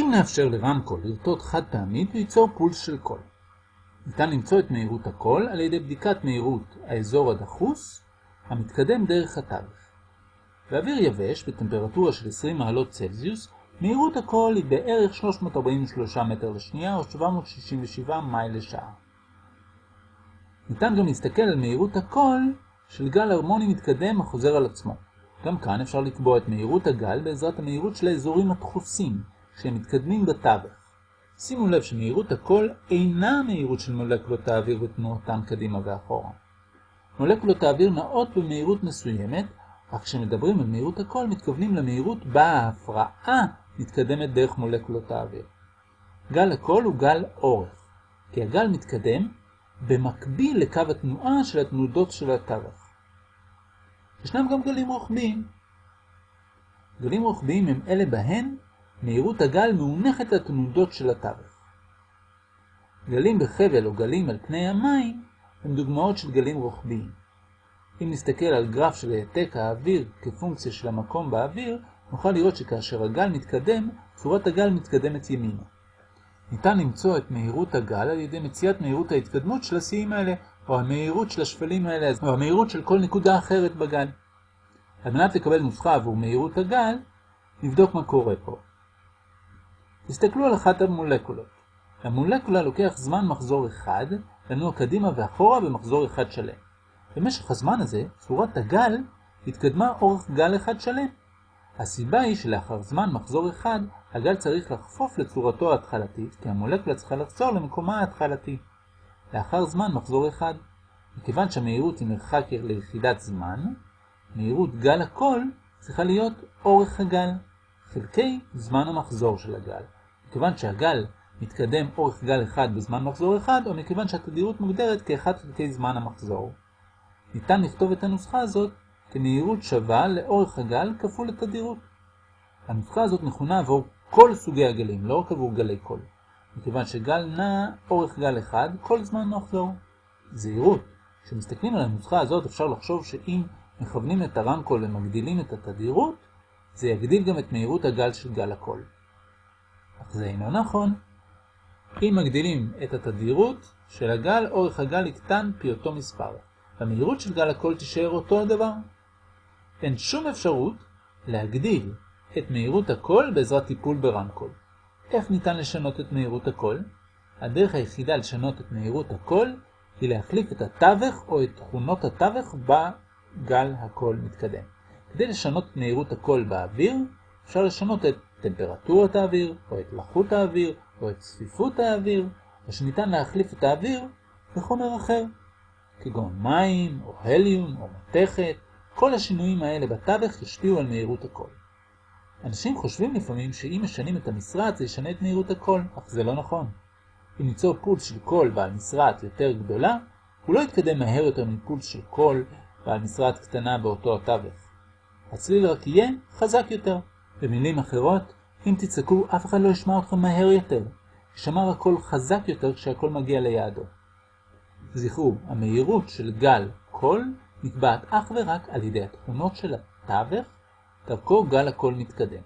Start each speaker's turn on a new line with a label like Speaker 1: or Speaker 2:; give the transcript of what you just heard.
Speaker 1: אם נאפשר לרמקול לרטוט חד פעמית וייצור פולס של קול. ניתן למצוא את מהירות הקול על ידי בדיקת מהירות האזור הדחוס המתקדם דרך התווך. באוויר יבש בטמפרטורה של 20 מעלות צלזיוס, מהירות הקול היא בערך 343 מטר לשנייה או 767 מייל לשעה. ניתן גם להסתכל על מהירות הקול של גל הרמוני מתקדם החוזר על עצמו. גם כאן אפשר לקבוע את מהירות הגל בעזרת המהירות של האזורים הדחוסים, כשהם מתקדמים בתווך. שימו לב שמהירות הקול אינה המהירות של מולקולות האוויר ותנועתן קדימה ואחורה. מולקולות האוויר נעות במהירות מסוימת, אך כשמדברים על מהירות הקול מתכוונים למהירות בה ההפרעה מתקדמת דרך מולקולות האוויר. גל הקול הוא גל אורך, כי הגל מתקדם במקביל לקו התנועה של התנודות של התווך. ישנם גם גלים רוחביים. גלים רוחביים הם אלה בהן מהירות הגל מאונחת לתנודות של התווך. גלים בחבל או גלים על פני המים הם דוגמאות של גלים רוחביים. אם נסתכל על גרף של העתק האוויר כפונקציה של המקום באוויר, נוכל לראות שכאשר הגל מתקדם, צורת הגל מתקדמת ימינה. ניתן למצוא את מהירות הגל על ידי מציאת מהירות ההתקדמות של השיאים האלה, או המהירות של השפלים האלה, או המהירות של כל נקודה אחרת בגל. על מנת לקבל נוסחה עבור מהירות הגל, נבדוק מה קורה פה. תסתכלו על אחת המולקולות. המולקולה לוקח זמן מחזור אחד לנוע קדימה ואחורה במחזור אחד שלם. במשך הזמן הזה, צורת הגל התקדמה אורך גל אחד שלם. הסיבה היא שלאחר זמן מחזור אחד, הגל צריך לחפוף לצורתו ההתחלתית, כי המולקולה צריכה לחזור למקומה ההתחלתי. לאחר זמן מחזור אחד, מכיוון שהמהירות היא מרחק ליחידת זמן, מהירות גל הקול צריכה להיות אורך הגל, חלקי זמן המחזור של הגל. מכיוון שהגל מתקדם אורך גל אחד בזמן מחזור אחד, או מכיוון שהתדירות מוגדרת כאחד חלקי זמן המחזור. ניתן לכתוב את הנוסחה הזאת כמהירות שווה לאורך הגל כפול התדירות. הנוסחה הזאת נכונה עבור כל סוגי הגלים, לא רק עבור גלי קול. מכיוון שגל נע אורך גל אחד כל זמן מחזור. זהירות. כשמסתכלים על הנוסחה הזאת אפשר לחשוב שאם מכוונים את הרמקול ומגדילים את התדירות, זה יגדיל גם את מהירות הגל של גל הקול. אך זה אינו נכון. אם מגדילים את התדירות של הגל, אורך הגל יקטן פי אותו מספר. המהירות של גל הקול תישאר אותו הדבר. אין שום אפשרות להגדיל את מהירות הקול בעזרת טיפול ברמקול. איך ניתן לשנות את מהירות הקול? הדרך היחידה לשנות את מהירות הקול היא להחליף את התווך או את תכונות התווך בגל הקול מתקדם. כדי לשנות את מהירות הקול באוויר, אפשר לשנות את טמפרטורת האוויר, או את לחות האוויר, או את צפיפות האוויר, או שניתן להחליף את האוויר בחומר אחר, כגון מים, או הליום, או מתכת. כל השינויים האלה בתווך ישפיעו על מהירות הקול. אנשים חושבים לפעמים שאם משנים את המשרעת זה ישנה את מהירות הקול, אך זה לא נכון. אם ניצור פולס של קול בעל משרעת יותר גדולה, הוא לא יתקדם מהר יותר מפולס של קול בעל משרעת קטנה באותו התווך. הצליל רק יהיה חזק יותר. במילים אחרות, אם תצעקו, אף אחד לא ישמע אתכם מהר יותר. שמר הקול חזק יותר כשהקול מגיע ליעדו. זכרו, המהירות של גל קול נקבעת אך ורק על ידי התכונות של התווך, דרכו גל הקול מתקדם.